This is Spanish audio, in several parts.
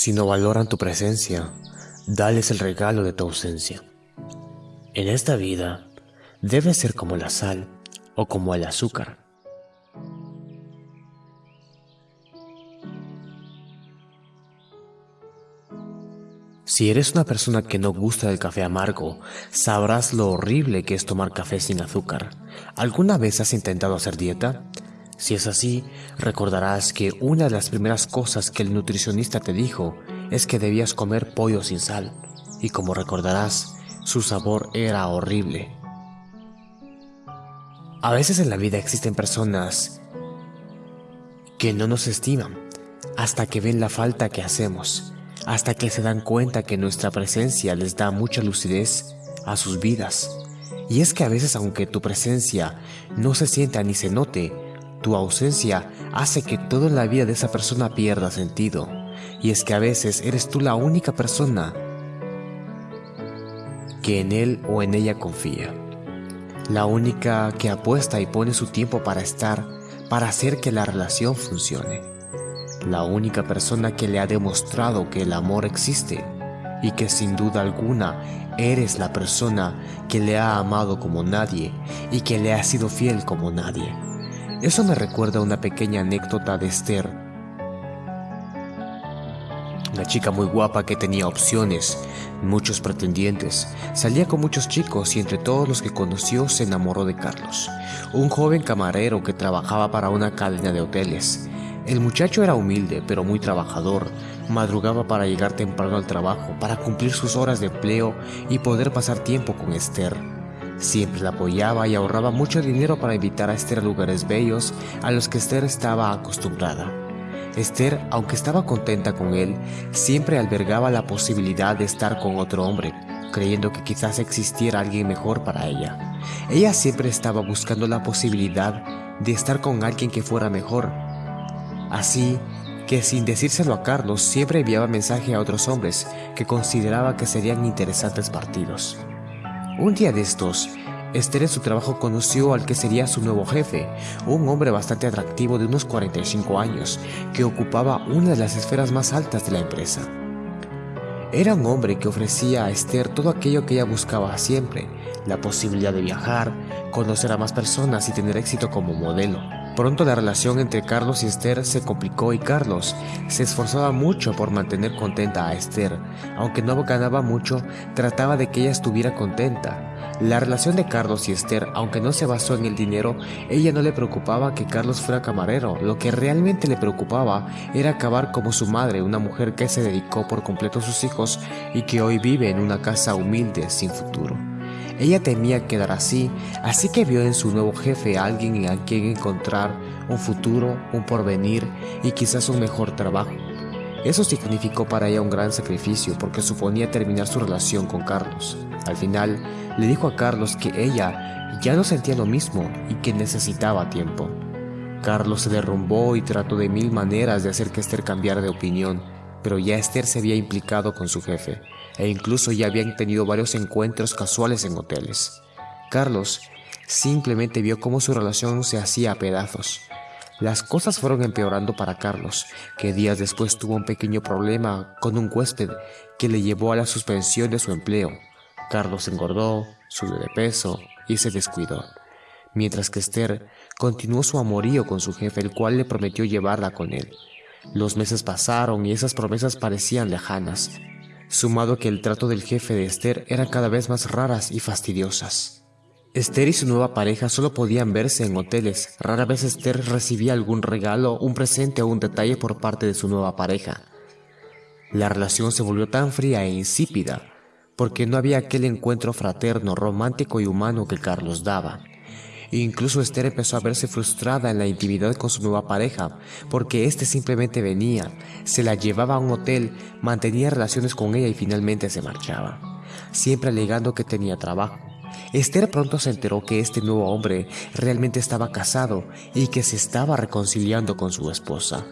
Si no valoran tu presencia, dales el regalo de tu ausencia. En esta vida, debes ser como la sal o como el azúcar. Si eres una persona que no gusta del café amargo, sabrás lo horrible que es tomar café sin azúcar. ¿Alguna vez has intentado hacer dieta? Si es así, recordarás que una de las primeras cosas que el nutricionista te dijo es que debías comer pollo sin sal, y como recordarás, su sabor era horrible. A veces en la vida existen personas que no nos estiman hasta que ven la falta que hacemos, hasta que se dan cuenta que nuestra presencia les da mucha lucidez a sus vidas. Y es que a veces aunque tu presencia no se sienta ni se note, tu ausencia hace que toda la vida de esa persona pierda sentido. Y es que a veces eres tú la única persona que en él o en ella confía. La única que apuesta y pone su tiempo para estar, para hacer que la relación funcione. La única persona que le ha demostrado que el amor existe y que sin duda alguna eres la persona que le ha amado como nadie y que le ha sido fiel como nadie. Eso me recuerda una pequeña anécdota de Esther. Una chica muy guapa que tenía opciones, muchos pretendientes, salía con muchos chicos y entre todos los que conoció se enamoró de Carlos, un joven camarero que trabajaba para una cadena de hoteles. El muchacho era humilde pero muy trabajador, madrugaba para llegar temprano al trabajo, para cumplir sus horas de empleo y poder pasar tiempo con Esther. Siempre la apoyaba y ahorraba mucho dinero para invitar a Esther a lugares bellos a los que Esther estaba acostumbrada. Esther, aunque estaba contenta con él, siempre albergaba la posibilidad de estar con otro hombre, creyendo que quizás existiera alguien mejor para ella. Ella siempre estaba buscando la posibilidad de estar con alguien que fuera mejor. Así que sin decírselo a Carlos, siempre enviaba mensaje a otros hombres que consideraba que serían interesantes partidos. Un día de estos, Esther en su trabajo conoció al que sería su nuevo jefe, un hombre bastante atractivo de unos 45 años, que ocupaba una de las esferas más altas de la empresa. Era un hombre que ofrecía a Esther todo aquello que ella buscaba siempre, la posibilidad de viajar, conocer a más personas y tener éxito como modelo. Pronto la relación entre Carlos y Esther se complicó y Carlos se esforzaba mucho por mantener contenta a Esther. Aunque no ganaba mucho, trataba de que ella estuviera contenta. La relación de Carlos y Esther, aunque no se basó en el dinero, ella no le preocupaba que Carlos fuera camarero. Lo que realmente le preocupaba era acabar como su madre, una mujer que se dedicó por completo a sus hijos y que hoy vive en una casa humilde sin futuro. Ella temía quedar así, así que vio en su nuevo jefe a alguien a quien encontrar un futuro, un porvenir y quizás un mejor trabajo. Eso significó para ella un gran sacrificio porque suponía terminar su relación con Carlos. Al final, le dijo a Carlos que ella ya no sentía lo mismo y que necesitaba tiempo. Carlos se derrumbó y trató de mil maneras de hacer que Esther cambiara de opinión, pero ya Esther se había implicado con su jefe e incluso ya habían tenido varios encuentros casuales en hoteles. Carlos simplemente vio cómo su relación se hacía a pedazos. Las cosas fueron empeorando para Carlos, que días después tuvo un pequeño problema con un huésped que le llevó a la suspensión de su empleo. Carlos engordó, subió de peso y se descuidó, mientras que Esther continuó su amorío con su jefe, el cual le prometió llevarla con él. Los meses pasaron y esas promesas parecían lejanas, sumado que el trato del jefe de Esther era cada vez más raras y fastidiosas. Esther y su nueva pareja solo podían verse en hoteles, rara vez Esther recibía algún regalo, un presente o un detalle por parte de su nueva pareja. La relación se volvió tan fría e insípida porque no había aquel encuentro fraterno, romántico y humano que Carlos daba. Incluso Esther empezó a verse frustrada en la intimidad con su nueva pareja, porque éste simplemente venía, se la llevaba a un hotel, mantenía relaciones con ella y finalmente se marchaba, siempre alegando que tenía trabajo. Esther pronto se enteró que este nuevo hombre realmente estaba casado y que se estaba reconciliando con su esposa.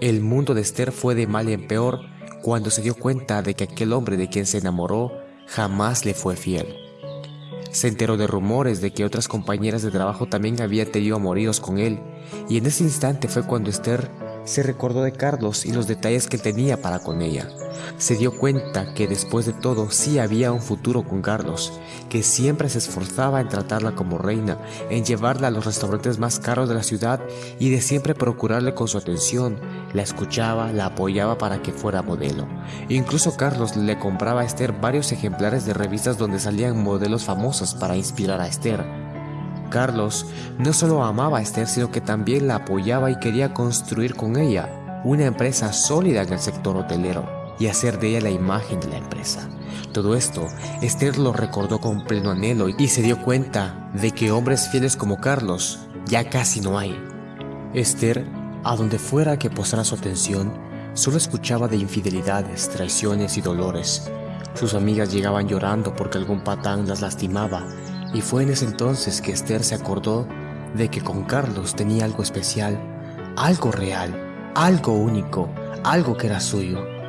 El mundo de Esther fue de mal en peor cuando se dio cuenta de que aquel hombre de quien se enamoró jamás le fue fiel. Se enteró de rumores de que otras compañeras de trabajo también habían tenido amoríos con él, y en ese instante fue cuando Esther se recordó de Carlos y los detalles que tenía para con ella. Se dio cuenta que después de todo sí había un futuro con Carlos, que siempre se esforzaba en tratarla como reina, en llevarla a los restaurantes más caros de la ciudad y de siempre procurarle con su atención. La escuchaba, la apoyaba para que fuera modelo. Incluso Carlos le compraba a Esther varios ejemplares de revistas donde salían modelos famosos para inspirar a Esther. Carlos no solo amaba a Esther, sino que también la apoyaba y quería construir con ella una empresa sólida en el sector hotelero y hacer de ella la imagen de la empresa. Todo esto, Esther lo recordó con pleno anhelo y se dio cuenta de que hombres fieles como Carlos ya casi no hay. Esther, a donde fuera que posara su atención, solo escuchaba de infidelidades, traiciones y dolores. Sus amigas llegaban llorando porque algún patán las lastimaba y fue en ese entonces que Esther se acordó de que con Carlos tenía algo especial, algo real, algo único, algo que era suyo.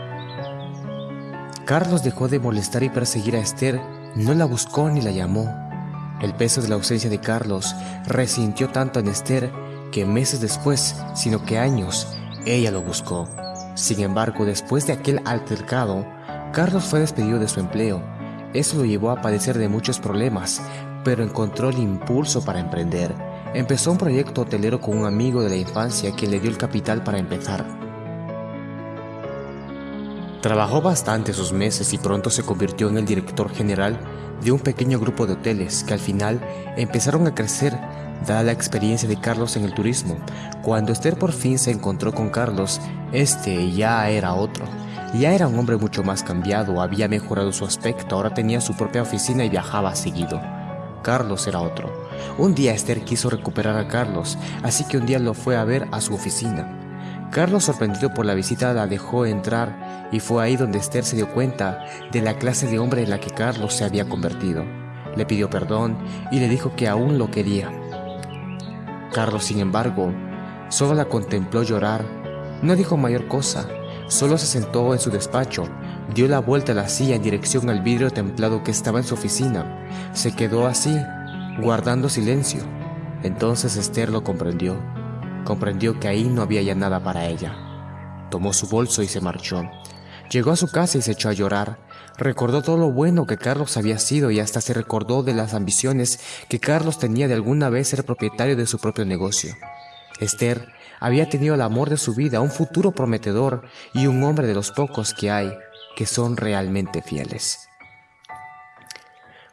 Carlos dejó de molestar y perseguir a Esther, no la buscó ni la llamó. El peso de la ausencia de Carlos resintió tanto en Esther que meses después, sino que años, ella lo buscó. Sin embargo, después de aquel altercado, Carlos fue despedido de su empleo. Eso lo llevó a padecer de muchos problemas, pero encontró el impulso para emprender. Empezó un proyecto hotelero con un amigo de la infancia que le dio el capital para empezar. Trabajó bastante esos meses y pronto se convirtió en el director general de un pequeño grupo de hoteles que al final empezaron a crecer dada la experiencia de Carlos en el turismo. Cuando Esther por fin se encontró con Carlos, este ya era otro. Ya era un hombre mucho más cambiado, había mejorado su aspecto, ahora tenía su propia oficina y viajaba seguido. Carlos era otro. Un día Esther quiso recuperar a Carlos, así que un día lo fue a ver a su oficina. Carlos, sorprendido por la visita, la dejó entrar y fue ahí donde Esther se dio cuenta de la clase de hombre en la que Carlos se había convertido. Le pidió perdón y le dijo que aún lo quería. Carlos, sin embargo, solo la contempló llorar. No dijo mayor cosa, solo se sentó en su despacho, dio la vuelta a la silla en dirección al vidrio templado que estaba en su oficina. Se quedó así, guardando silencio. Entonces Esther lo comprendió. Comprendió que ahí no había ya nada para ella. Tomó su bolso y se marchó. Llegó a su casa y se echó a llorar. Recordó todo lo bueno que Carlos había sido y hasta se recordó de las ambiciones que Carlos tenía de alguna vez ser propietario de su propio negocio. Esther había tenido el amor de su vida, un futuro prometedor y un hombre de los pocos que hay que son realmente fieles.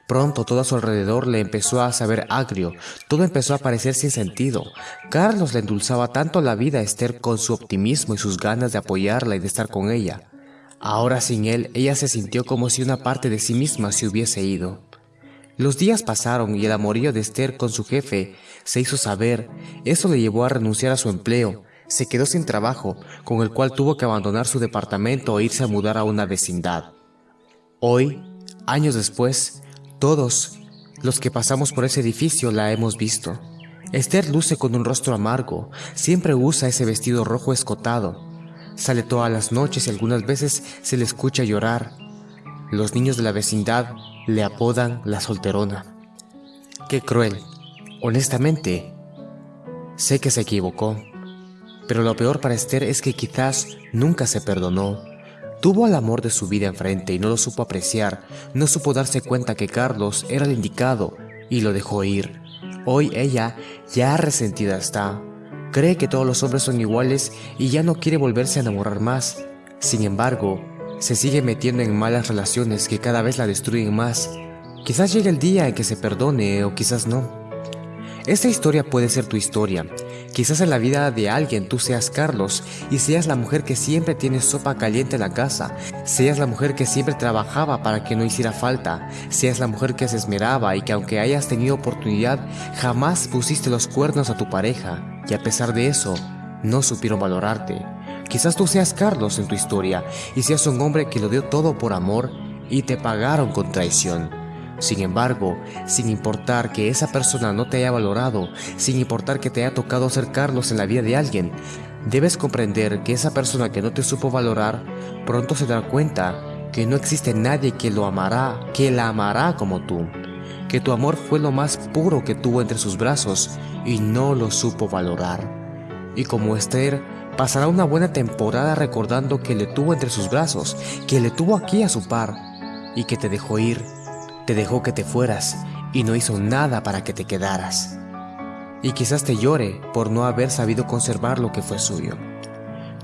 Pronto todo a su alrededor le empezó a saber agrio, todo empezó a parecer sin sentido. Carlos le endulzaba tanto la vida a Esther con su optimismo y sus ganas de apoyarla y de estar con ella. Ahora sin él, ella se sintió como si una parte de sí misma se hubiese ido. Los días pasaron y el amorío de Esther con su jefe se hizo saber. Eso le llevó a renunciar a su empleo. Se quedó sin trabajo, con el cual tuvo que abandonar su departamento e irse a mudar a una vecindad. Hoy, años después, todos los que pasamos por ese edificio la hemos visto. Esther luce con un rostro amargo, siempre usa ese vestido rojo escotado. Sale todas las noches y algunas veces se le escucha llorar. Los niños de la vecindad le apodan la solterona. Qué cruel. Honestamente, sé que se equivocó. Pero lo peor para Esther es que quizás nunca se perdonó Tuvo al amor de su vida enfrente y no lo supo apreciar, no supo darse cuenta que Carlos era el indicado y lo dejó ir. Hoy ella ya resentida está. Cree que todos los hombres son iguales y ya no quiere volverse a enamorar más. Sin embargo, se sigue metiendo en malas relaciones que cada vez la destruyen más. Quizás llegue el día en que se perdone o quizás no. Esta historia puede ser tu historia Quizás en la vida de alguien tú seas Carlos y seas la mujer que siempre tiene sopa caliente en la casa, seas la mujer que siempre trabajaba para que no hiciera falta, seas la mujer que se esmeraba y que aunque hayas tenido oportunidad jamás pusiste los cuernos a tu pareja y a pesar de eso no supieron valorarte. Quizás tú seas Carlos en tu historia y seas un hombre que lo dio todo por amor y te pagaron con traición. Sin embargo, sin importar que esa persona no te haya valorado, sin importar que te haya tocado acercarlos en la vida de alguien, debes comprender que esa persona que no te supo valorar, pronto se dará cuenta que no existe nadie que lo amará, que la amará como tú, que tu amor fue lo más puro que tuvo entre sus brazos y no lo supo valorar. Y como Esther, Pasará una buena temporada recordando que le tuvo entre sus brazos, que le tuvo aquí a su par y que te dejó ir, te dejó que te fueras y no hizo nada para que te quedaras. Y quizás te llore por no haber sabido conservar lo que fue suyo.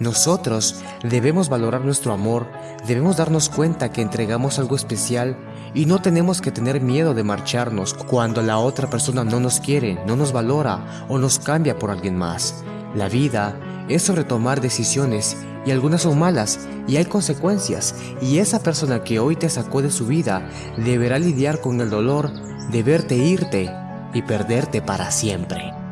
Nosotros debemos valorar nuestro amor, debemos darnos cuenta que entregamos algo especial y no tenemos que tener miedo de marcharnos cuando la otra persona no nos quiere, no nos valora o nos cambia por alguien más. La vida es sobre tomar decisiones y algunas son malas y hay consecuencias y esa persona que hoy te sacó de su vida deberá lidiar con el dolor de verte irte y perderte para siempre.